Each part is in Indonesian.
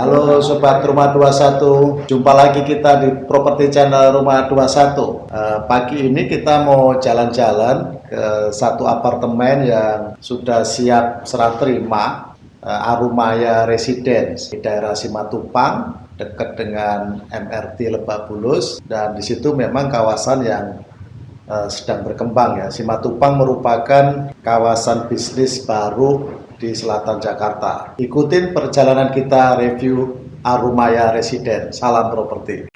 Halo Sobat Rumah 21, jumpa lagi kita di Properti Channel Rumah 21 uh, Pagi ini kita mau jalan-jalan ke satu apartemen yang sudah siap serah terima uh, Arumaya Residence di daerah Simatupang dekat dengan MRT Lebak Bulus. Dan di situ memang kawasan yang uh, sedang berkembang ya. Simatupang merupakan kawasan bisnis baru di selatan Jakarta. Ikutin perjalanan kita review Arumaya Residen. Salam properti.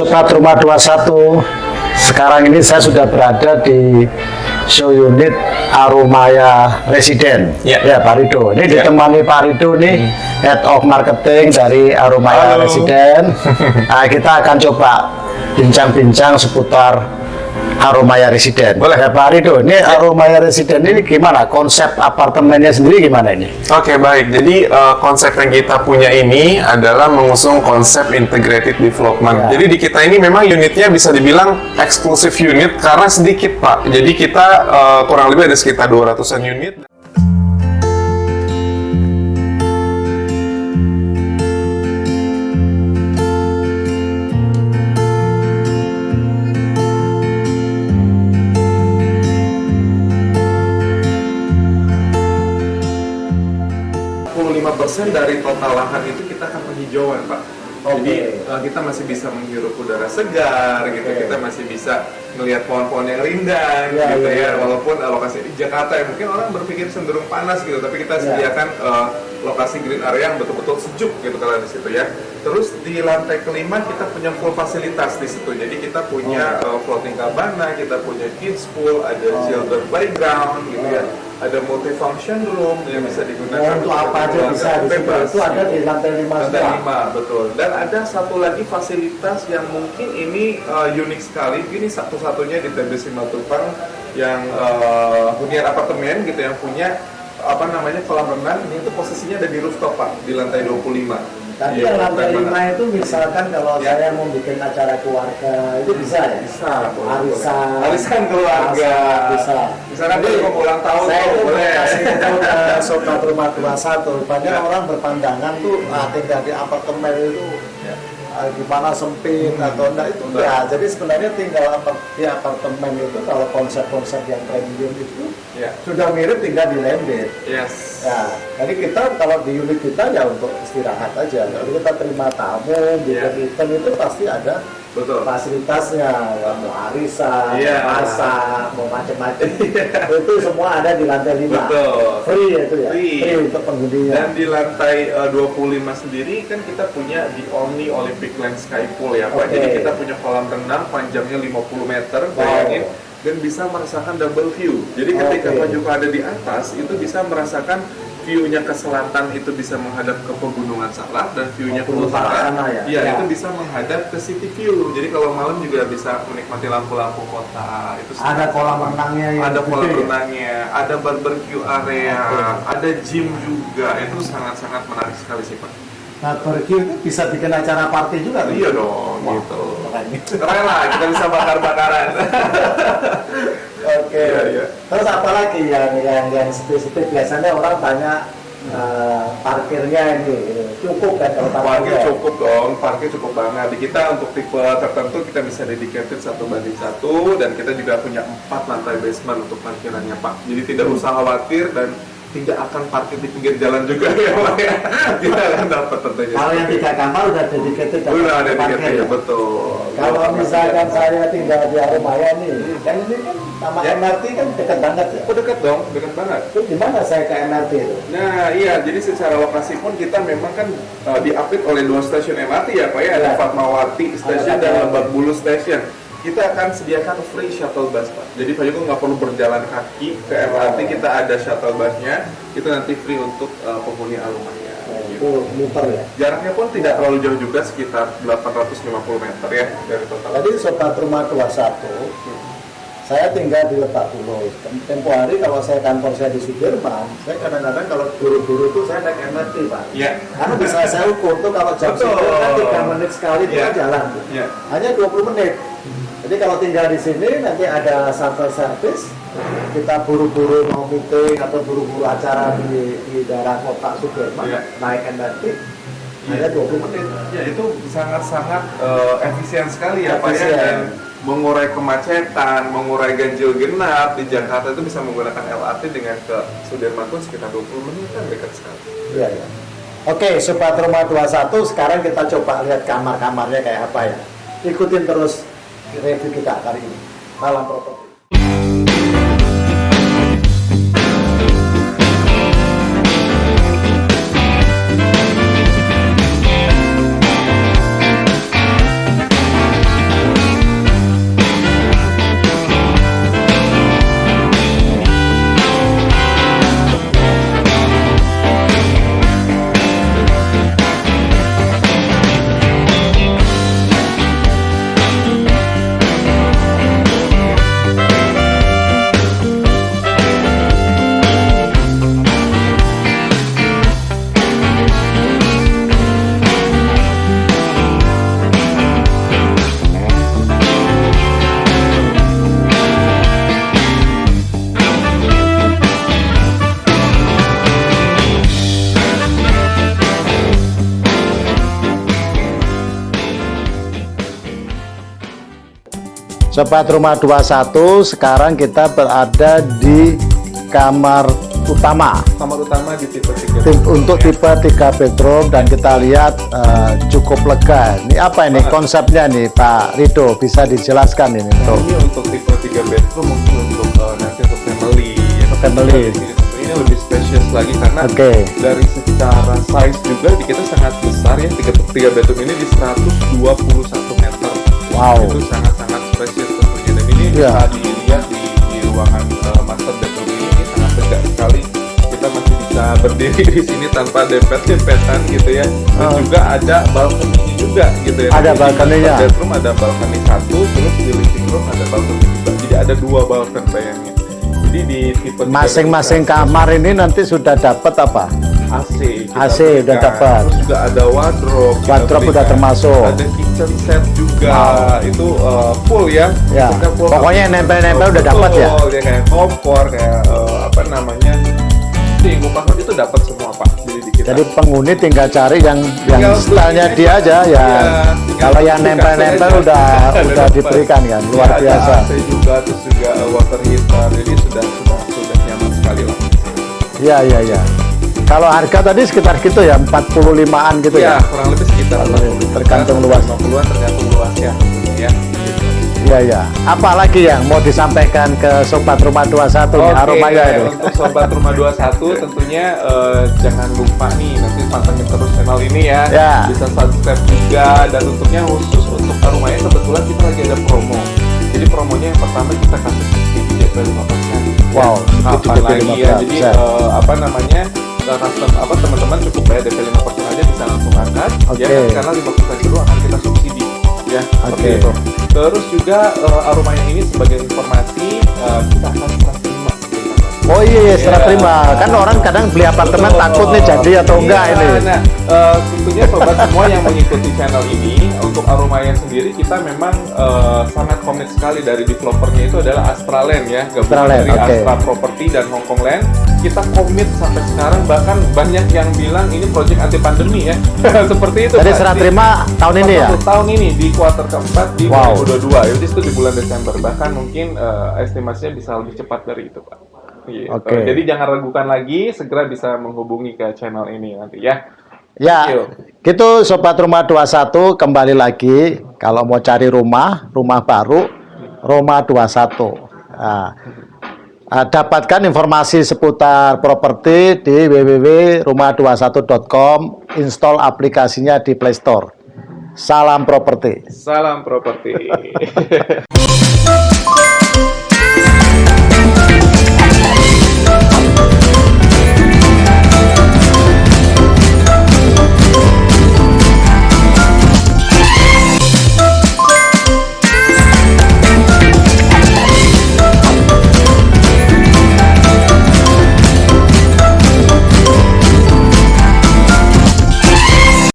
Sobat Rumah 21 Sekarang ini saya sudah berada di show unit Arumaya Residen ya, ya Pak Rido Ini ya. ditemani Pak Rido nih hmm. Head of Marketing dari Arumaya Halo. Residen nah, Kita akan coba bincang-bincang seputar Aromaya Residen. Boleh. Ya Pak Rido, ini ya. Aromaya Residen ini gimana? Konsep apartemennya sendiri gimana ini? Oke, okay, baik. Jadi uh, konsep yang kita punya ini adalah mengusung konsep integrated development. Ya. Jadi di kita ini memang unitnya bisa dibilang eksklusif unit karena sedikit, Pak. Jadi kita uh, kurang lebih ada sekitar 200-an unit. 25% dari total lahan itu kita akan penghijauan, Pak. Okay. Jadi uh, kita masih bisa menghirup udara segar, gitu. Okay. Kita masih bisa melihat pohon-pohon yang rindang, yeah, gitu yeah, ya. Yeah. Walaupun uh, lokasi di Jakarta ya mungkin orang berpikir cenderung panas gitu, tapi kita yeah. sediakan uh, lokasi green area yang betul-betul sejuk gitu kalau di situ ya. Terus di lantai kelima kita punya full fasilitas di situ. Jadi kita punya oh. uh, floating cabana, kita punya kids pool, ada oh. children playground gitu ya. oh. ya ada multifunction room yang bisa digunakan oh, untuk apa aja bisa bebas. Itu ada di lantai lima. Lantai lima betul. Dan ada satu lagi fasilitas yang mungkin ini uh, unik sekali. Ini satu-satunya di TB Simatupang yang uh, hunian apartemen gitu yang punya apa namanya kolam renang ini itu posisinya ada di rooftop pak di lantai 25 tapi ya, yang lantai lima itu misalkan kalau ya. saya mau bikin acara keluarga itu bisa ya? Bisa. Arisan. Arisan keluarga. Bisa. Misalnya Jadi, mau ulang tahun saya itu boleh. kasih tahu ke sobat rumah 21 banyak ya. orang berpandangan tuh ah, tinggal di apartemen itu ya gimana sempit hmm. atau enggak itu enggak. Ya, jadi sebenarnya tinggal apa di apartemen itu kalau konsep-konsep yang premium itu yeah. sudah mirip tinggal di landed. Yes. Ya, jadi kita kalau di unit kita ya untuk istirahat aja. Kalau kita terima tamu, bikin yeah. event itu pasti ada Betul. fasilitasnya ya, mau arisan, yeah. masak, mau macam-macam yeah. itu semua ada di lantai lima. Betul. Free itu ya. Free, Free untuk penghuninya. Dan di lantai uh, 25 sendiri kan kita punya di Omni Olympic Land Sky Pool ya Pak. Okay. Jadi kita punya kolam renang panjangnya 50 meter, bayangin. Wow dan bisa merasakan double view. Jadi ketika okay. Pak Joko ada di atas, itu bisa merasakan view-nya ke selatan itu bisa menghadap ke pegunungan Salak dan view-nya ke utara ya, ya, ya, itu bisa menghadap ke city view. Jadi kalau malam juga bisa menikmati lampu-lampu kota. Itu ada kolam renangnya ya. Ada kolam renangnya, ada barbecue area, ada gym juga. Itu sangat-sangat menarik sekali sih Pak. Nah, barbecue itu bisa bikin acara party juga kan? Iya dong, wow, gitu. Keren lah, kita bisa bakar-bakaran. Oke. Okay. Iya, iya. Terus apa lagi yang yang yang spesifik biasanya orang tanya uh, parkirnya ini gitu. cukup kan kalau parkir cukup dong, parkir cukup banget. Di kita untuk tipe tertentu kita bisa dedicated satu banding satu dan kita juga punya empat lantai basement untuk parkirannya Pak. Jadi tidak usah khawatir dan tidak akan parkir di pinggir jalan juga ya Pak ya. Kita akan dapat tentunya. Kalau yang tiga kamar udah dedicated Udah ada dedicated ya, betul. Kalau misalkan saya tinggal di Arumaya nih, hmm. kan ini kan sama ya. MRT kan dekat banget ya? Oh dekat dong, dekat banget. Itu gimana saya ke MRT itu? Nah iya, jadi secara lokasi pun kita memang kan uh, diapit oleh dua stasiun MRT ya Pak ya, ada ya. Fatmawati Station dan Lebak Bulus Station kita akan sediakan free shuttle bus pak jadi Pak Joko nggak perlu berjalan kaki ke MRT kita ada shuttle busnya itu nanti free untuk uh, penghuni alumanya gitu. muter ya jaraknya pun tidak terlalu jauh juga sekitar 850 meter ya dari total tadi sobat rumah 21 hmm saya tinggal di Lebak Bulus. Tempo hari kalau saya kantor saya di Sudirman, saya kadang-kadang kalau buru-buru itu saya naik MRT Pak. Iya. Karena bisa saya ukur tuh kalau jam Betul. sibuk kan 3 menit sekali itu Iya. kan jalan. Iya. Hanya 20 menit. Jadi kalau tinggal di sini nanti ada shuttle service, kita buru-buru mau meeting atau buru-buru acara di, di daerah kota Sudirman, Iya. naik MRT, Iya. hanya 20 menit. Ya itu sangat-sangat eh, efisien sekali ya Pak ya dan mengurai kemacetan, mengurai ganjil genap di Jakarta itu bisa menggunakan LRT dengan ke Sudirman pun sekitar 20 menit kan dekat sekali. Iya, iya. Oke, Sobat Rumah 21, sekarang kita coba lihat kamar-kamarnya kayak apa ya. Ikutin terus review kita kali ini. Malam properti. Sobat Rumah 21, sekarang kita berada di kamar utama. Kamar utama di tipe 3. Tim- untuk tipe 3 bedroom dan kita lihat eh, cukup lega. Ini apa ini konsepnya nih Pak Rido? Bisa dijelaskan ini untuk ini untuk tipe 3 bedroom mungkin untuk eh, nanti untuk family. ya. Family. Tentunya lebih spacious lagi karena Oke. dari secara size juga di kita sangat besar ya. Tiga, tiga bedroom ini di 121 meter. Wow. Itu sangat-sangat spacious tentunya dan ini Iya. bisa dilihat di, di ruangan eh, master bedroom ini, ini sangat tegak sekali. Kita masih bisa berdiri di sini tanpa dempet-dempetan gitu ya. Dan Ah. juga ada balkoninya juga gitu ya. Ada balkoninya. bedroom ada balkoni satu, terus di living room ada balkoni juga. Jadi ada dua balkon bayangin. Jadi di tipe masing-masing kamar ini nanti sudah dapat apa? AC, AC udah berikan. dapat. Terus juga ada wardrobe. Wardrobe udah termasuk. Ada kitchen set juga. Wow. Itu uh, full ya. Ya. Full Pokoknya yang nempel-nempel udah dapat ya? Dia kayak kompor, kayak uh, apa namanya? Sih, kupasok itu dapat semua pak. Jadi di kita. Jadi penghuni tinggal cari yang yang Tinggal stylenya beli dia aja ya. Tinggal Kalau yang nempel-nempel udah udah diberikan kan, luar Ya, biasa. Ada AC juga, terus juga uh, water heater. Jadi sudah sudah sudah nyaman sekali lah. Iya iya iya. Kalau harga tadi sekitar gitu ya, 45-an gitu ya, ya. kurang lebih sekitar tergantung luas. 50-an tergantung luasnya ya. Iya iya. Apa lagi yang mau disampaikan ke sobat rumah 21 nih Oke, aromanya itu? untuk sobat rumah 21 tentunya eh, jangan lupa nih nanti pantengin terus channel ini ya. Ya. Bisa subscribe juga dan untuknya khusus untuk aromanya kebetulan kita lagi ada promo. Jadi promonya yang pertama kita kasih subsidi DP 5%. Wow, Ya, kapan DP lagi ya. Jadi 5%. eh, apa namanya? Eh, custom apa teman-teman cukup bayar DP 5% aja bisa langsung angkat Oke. ya kan? karena 5% itu akan kita subsidi ya seperti Oke. itu. Terus juga eh, aromanya ini sebagai informasi eh, kita akan serah terima. Oh iya, iya serah Iya. terima. Kan orang kadang beli apartemen Betul. takut nih jadi atau Iya, enggak ini. Nah, eh, tentunya sobat semua yang mengikuti channel ini Aromaya sendiri kita memang eh, sangat komit sekali dari developernya itu adalah Astraland ya, gabungan Astraland, dari oke. Astra Property dan Hongkong Land. Kita komit sampai sekarang bahkan banyak yang bilang ini project anti pandemi ya. Seperti itu. Jadi serah terima tahun ini ya? tahun ini di kuartal keempat di Wow. 2022 itu itu di bulan Desember bahkan mungkin eh, estimasinya bisa lebih cepat dari itu pak. Gitu. Oke. Jadi jangan ragukan lagi, segera bisa menghubungi ke channel ini nanti ya. Ya, gitu Sobat Rumah 21 kembali lagi kalau mau cari rumah, rumah baru, Rumah 21. Nah, ah, dapatkan informasi seputar properti di www.rumah21.com, install aplikasinya di Play Store. Salam properti. Salam properti.